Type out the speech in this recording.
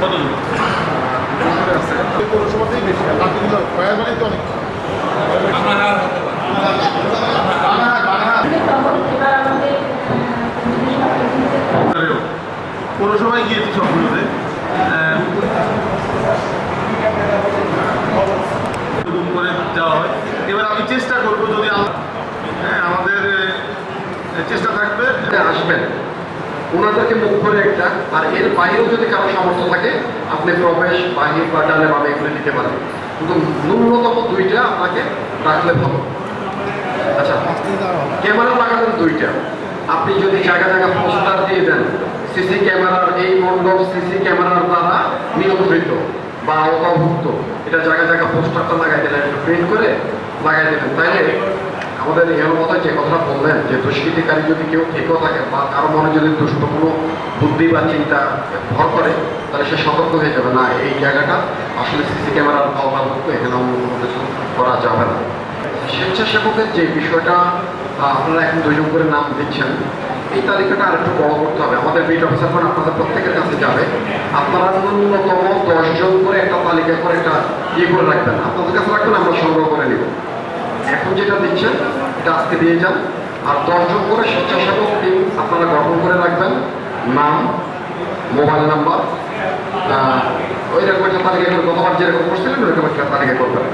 কতজন পৌরসভাতেই বেশি আর বাকিগুলো কয়ারবাড়ি তো অনেক পৌরসভায় গিয়েছি সবগুলোতে করে যাওয়া হয় এবার আমি চেষ্টা করব যদি আম- হ্যাঁ, আমাদের চেষ্টা থাকবে আসবেন। ওনাদেরকে মুখ করে একটা, আর এর বাইরেও যদি কারও সামর্থ্য থাকে, আপনি প্রবেশ, বাহির বা ডালে বামে এগুলো দিতে পারেন। কিন্তু ন্যূনতম দুইটা আপনাকে রাখলে ভালো। আচ্ছা ক্যামেরা লাগালেন দুইটা। আপনি যদি জায়গা জায়গা পোস্টার দিয়ে দেন, সিসি ক্যামেরার এই মণ্ডপ সিসি ক্যামেরার দ্বারা নিয়ন্ত্রিত বা অবভুক্ত এটা জায়গা জায়গা পোস্টারটা লাগাই দিলেন প্রিন্ট করে লাগাই দিলেন। তাইলে আমাদের মতো যে কথাটা বললেন, যে দুষ্কৃতিকারী যদি কেউ থেকেও থাকে বা কারও মনে যদি দুষ্ট কোনো বুদ্ধি বা চিন্তা ভর করে, তাহলে সে সতর্ক হয়ে যাবে। না, এই জায়গাটা আসলে সিসি ক্যামেরার আওতাভুক্ত এখানে অন্য কোনো কিছু করা যাবে না। স্বেচ্ছাসেবকের যে বিষয়টা আপনারা এখন দুজন করে নাম দিচ্ছেন, এই তালিকাটা আর একটু বড় করতে হবে। আমাদের বিট অফিসার করে আপনাদের প্রত্যেকের কাছে যাবে। আপনারা ন্যূনতম দশজন করে একটা তালিকা করে একটা ইয়ে করে রাখবেন। আপনাদের কাছে রাখবেন, আমরা সংগ্রহ করে নিব। এখন যেটা দিচ্ছেন, এটা আজকে দিয়ে যান। আর দশজন করে স্বেচ্ছাসেবক টিম আপনারা গঠন করে রাখবেন। নাম, মোবাইল নাম্বার ওই রকম একটা তালিকা করে গতবার যেরকম করছিলেন ওইরকম একটা তালিকা করবেন।